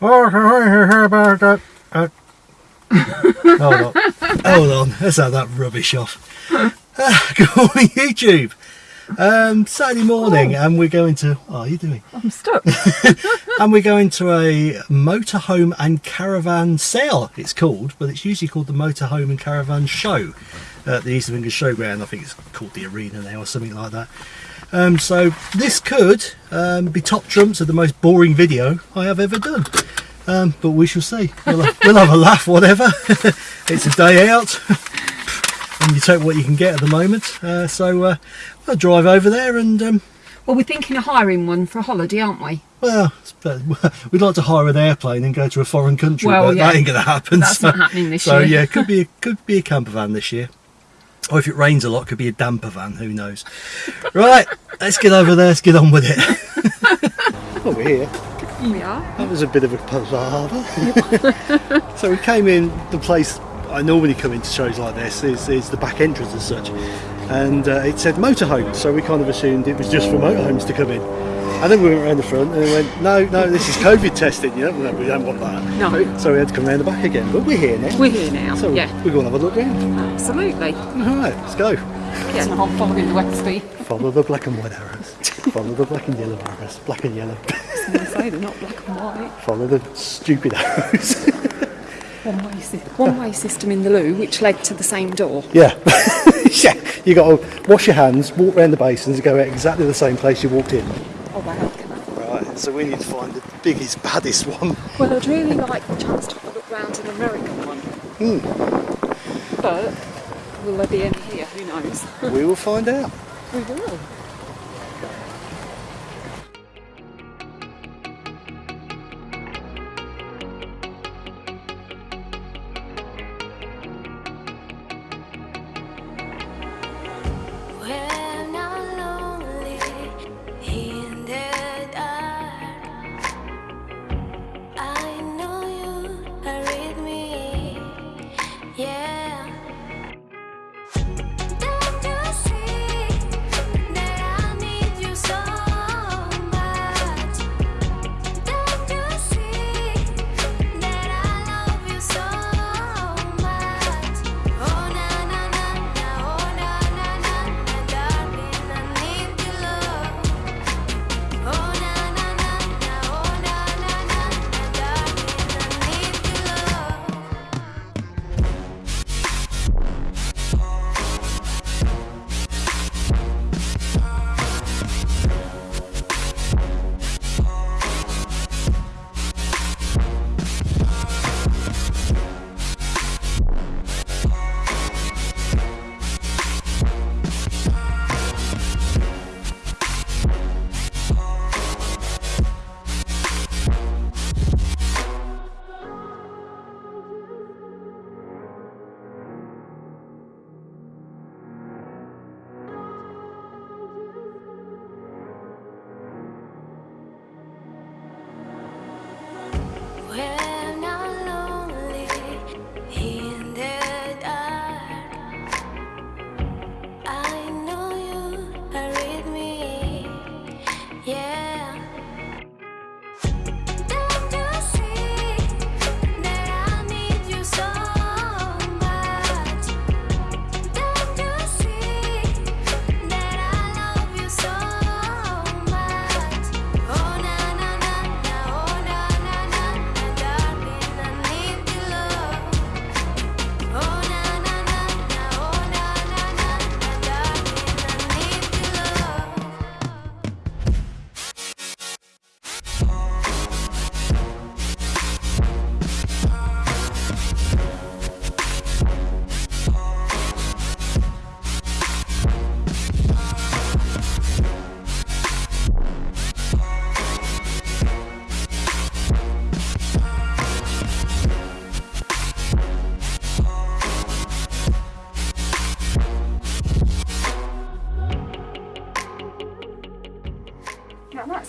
Oh, about that. Uh, hold on. Hold on. Let's have that rubbish off. Ah, good morning, YouTube. Um, Saturday morning, and we're going to. What are you doing? I'm stuck. and we're going to a motorhome and caravan sale. It's called, but it's usually called the Motorhome and Caravan Show at the East of England Showground. I think it's called the Arena now or something like that. Um, so this could um, be top trumps of the most boring video I have ever done. Um, but we shall see. We'll have, we'll have a laugh, whatever. it's a day out. and you take what you can get at the moment. Uh, so uh, I'll drive over there and um, well, we're thinking of hiring one for a holiday, aren't we? well, we'd like to hire an airplane and go to a foreign country, Well, but yeah. that ain't going to happen. That's so, not happening this so year. yeah, could be a, could be a camper van this year. Or if it rains a lot, could be a damper van. Who knows? right, let's get over there. Let's get on with it. oh, we're here. We are. That was a bit of a palaver. so we came in the place I normally come into shows like this is, is the back entrance as such, and uh, it said motorhome, so we kind of assumed it was just for motorhomes to come in. And then we went around the front and we went, no, no, this is COVID testing, you know, we don't want that. No, So we had to come around the back again, but we're here now. we're here now. so yeah, we're going to have a look round. absolutely. All right, let's go. Yeah, and I'm following the Westby. Follow the black and white arrows. Follow the black and yellow arrows. Black and yellow. I was going to say they're not black and white. Follow the stupid arrows. One way, sy- one way system in the loo, which led to the same door. Yeah. yeah. You got to wash your hands, walk around the basins, and go out exactly the same place you walked in. Oh wow. Right. So we need to find the biggest, baddest one. Well, I'd really like the chance to have a look round an American one. Hmm. But will there be any here? Who knows? we will find out. we will.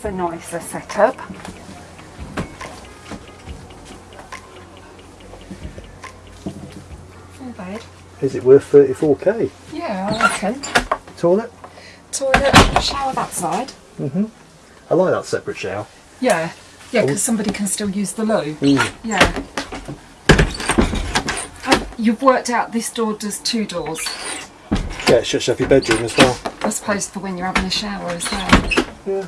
That's a nicer setup. Is it worth 34k? Yeah, I reckon. Toilet? Toilet, shower that side. I like that separate shower. Yeah. Yeah, because somebody can still use the loo. Mm. Yeah. Oh, you've worked out this door does two doors. Yeah, it shuts off your bedroom as well. I suppose for when you're having a shower as well. Yeah.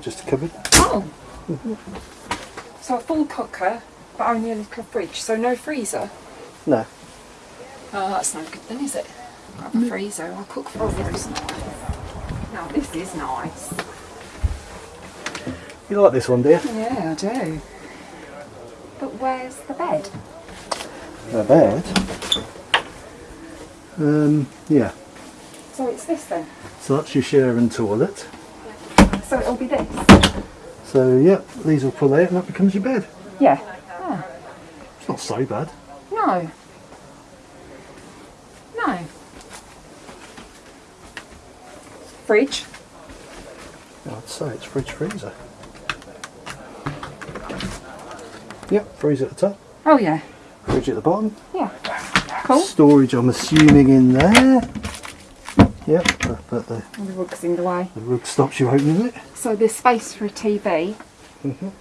Just a cupboard. Oh. So a full cooker, but only a little fridge. So no freezer. No. Oh, that's no good then, is it? Grab a freezer. I'll cook for others. Now this is nice. You like this one, dear? Yeah, I do. But where's the bed? A bed. Um, yeah. So it's this then. So that's your shower and toilet. So it'll be this. So yeah, these will pull out and that becomes your bed. Yeah. It's not so bad. No. No. Fridge. I'd say it's fridge freezer. Yep, freezer at the top, Oh yeah. fridge at the bottom. Yeah. Cool. Storage, I'm assuming, in there. Yep, but, but the, the rug's in the way. the rug stops you opening it. So there's space for a TV. Mhm.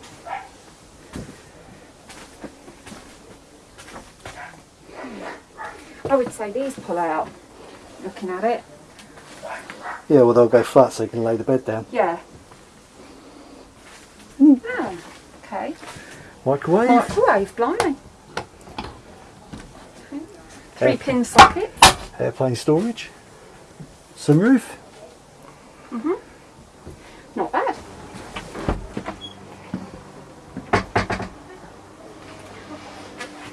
I would say these pull out. Looking at it. Yeah, well they'll go flat so you can lay the bed down. Yeah. Oh, okay. Microwave. Microwave, blimey. Three pin socket. Airplane storage. Sunroof. Mm -hmm. Not bad.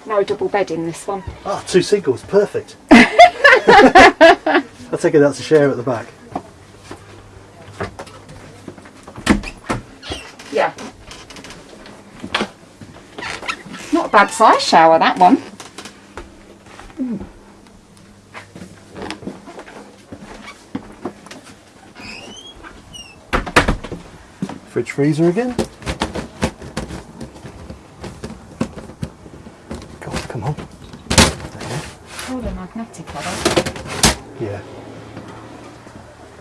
No double bed in this one. Ah, two singles, perfect. I take it that's a share at the back. Yeah. Not a bad size shower, that one. Fridge freezer again. God, come on. Oh, they're magnetic, they? Yeah.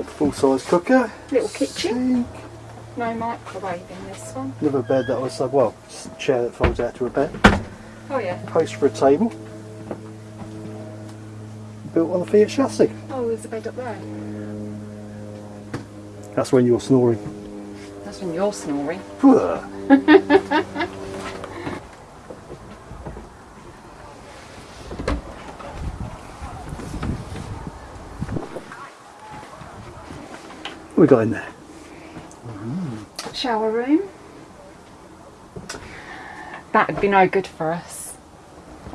Full size cooker. Little kitchen. Sink. No microwave in this one. Another bed that was, uh, well, chair that folds out to a bed. Oh, yeah. Post for a table. Built on the Fiat chassis. Oh, there's a bed up there. That's when you're snoring. That's when you're snoring. What we got in there? Shower room. That'd be no good for us.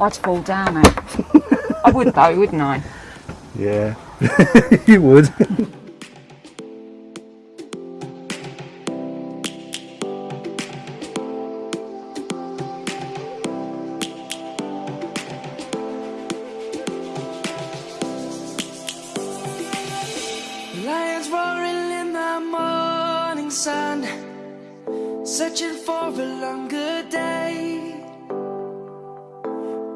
I'd fall down it. I would though, wouldn't I? Yeah, you would. Sun, searching for a longer day.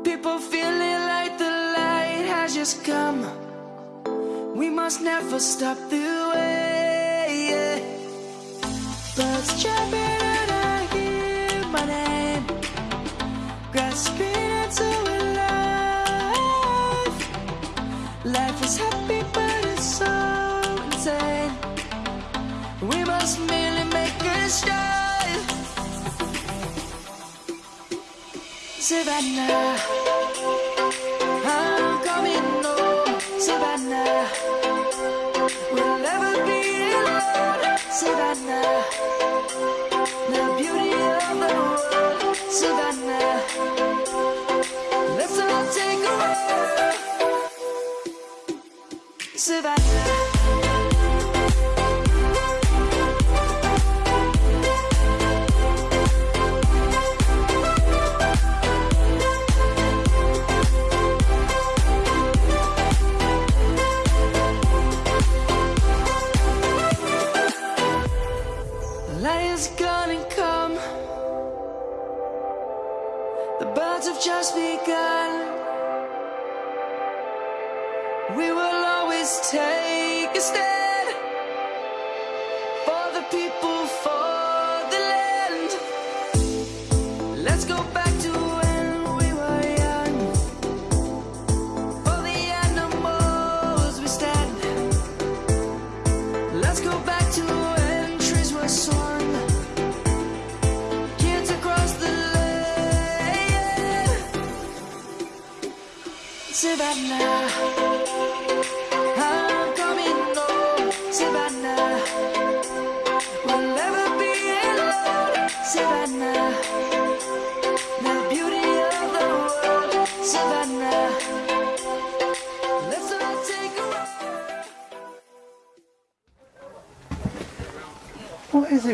People feeling like the light has just come. We must never stop the way. Birds chirping We must merely make a start. Savannah, I'm coming home. Savannah, we'll never be alone. Savannah, the beauty of the world. Savannah, let's all take a walk. Savannah. Always take a stand for the people for the land. Let's go back to when we were young. For the animals we stand. Let's go back to when trees were swung. Kids across the land. Savannah.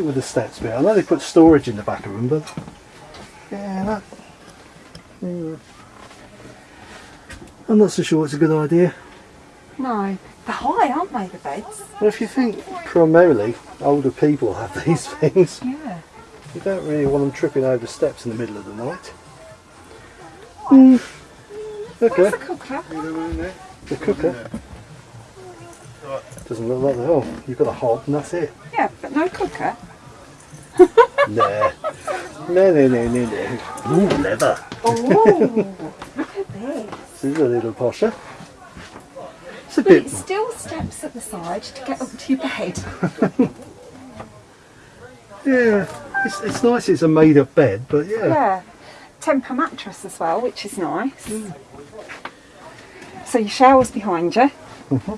What is it with the steps bit? I know they put storage in the back of them, but yeah, that. I'm not so sure it's a good idea. No, they're high, aren't they, the beds? Well, if you think primarily older people have these things, Yeah. you don't really want them tripping over steps in the middle of the night. Hmm. Okay, Where's the cooker? the cooker. Doesn't look like the oh, you've got a hob and that's it. Yeah, but no cooker. Nah. No, no, no, no, no. Ooh, leather. Oh, look at this. This is a little posher. It's a But bit. it still steps at the side to get up to your bed. Yeah, it's, it's nice. It's a made-up bed, but yeah. Yeah. Tempur mattress as well, which is nice. Mm. So your shower's behind you. Mm-hmm.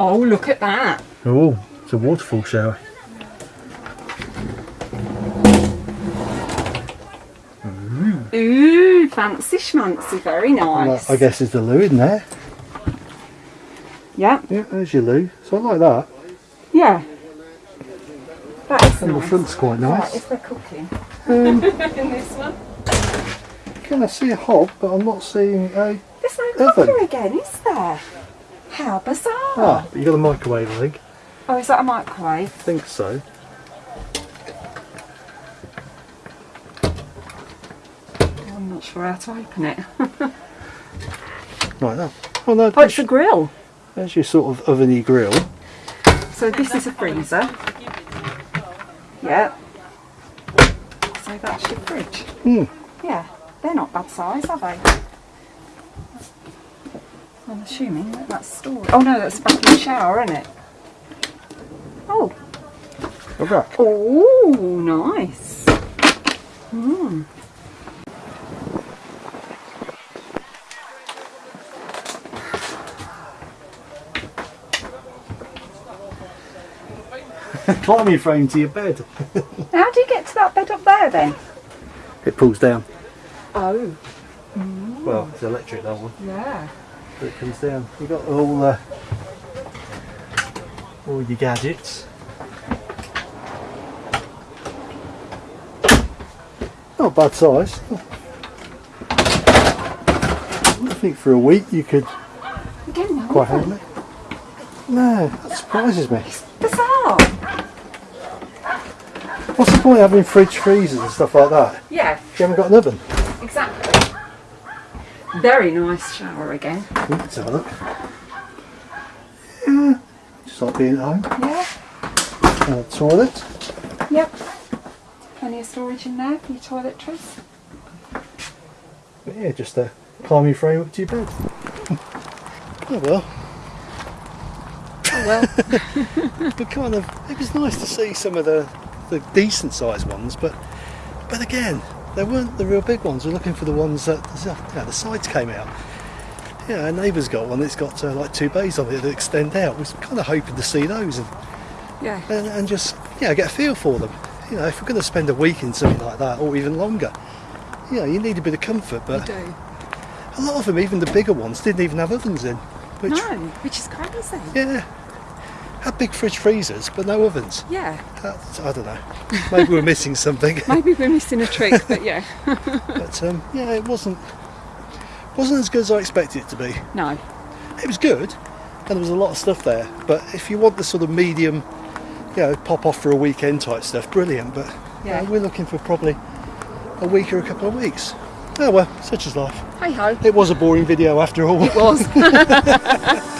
Oh, look at that. Oh, it's a waterfall shower. Ooh, fancy schmancy, very And that, nice. I guess is the loo in there. Yeah, Yeah, there's your loo. So I like that. yeah. That is And the front's quite Right, if is there cooking Um, in this one? can I see a hob, but I'm not seeing a. There's no Oven. cooker again, is there? How bizarre. Ah, but you got a microwave, I think. Oh, is that a microwave? I think so. Not how to open it. Like that. Oh no, Oh, it's a grill. there's your sort of oveny grill. So this is a freezer. Yeah. So that's your fridge. Hmm. Yeah, they're not bad size, are they? I'm assuming that that's storage. Oh no, that's back of the shower, isn't it? Oh, rack. oh, nice. Hmm. Climbing frame to your bed. How do you get to that bed up there then? It pulls down. Oh, Well, it's electric that one. yeah. But it comes down. You've got all uh, all your gadgets. Not bad size. I think for a week you could quite handle it. No, that surprises me. Bizarre. What's the point of having fridge freezers and stuff like that? Yeah, If you haven't got an oven. exactly. Very nice shower again. Ooh, Let's have a look. Yeah, just like being at home. Yeah. Uh, toilet. Yep. Plenty of storage in there for your toiletries. But yeah, just a climbing frame up to your bed. oh well. Oh well. but kind of it was nice to see some of the the decent sized ones but but again they weren't the real big ones we're looking for the ones that you know, the sides came out yeah our neighbour's got one that's got uh, like two bays on it that extend out we're kind of hoping to see those and, yeah. and, and just yeah get a feel for them you know if we're going to spend a week in something like that or even longer you know you need a bit of comfort but do. a lot of them even the bigger ones didn't even have ovens in which No, which is crazy. yeah had big fridge freezers but no ovens Yeah. That's, I don't know. Maybe we're missing something. Maybe we're missing a trick, but yeah. But um, yeah, it wasn't wasn't as good as I expected it to be. No. It was good, and there was a lot of stuff there. But if you want the sort of medium, you know, pop off for a weekend type stuff, brilliant. But you Yeah. know, we're looking for probably a week or a couple of weeks. Oh well, such is life. Hey ho. It was a boring video after all. It was.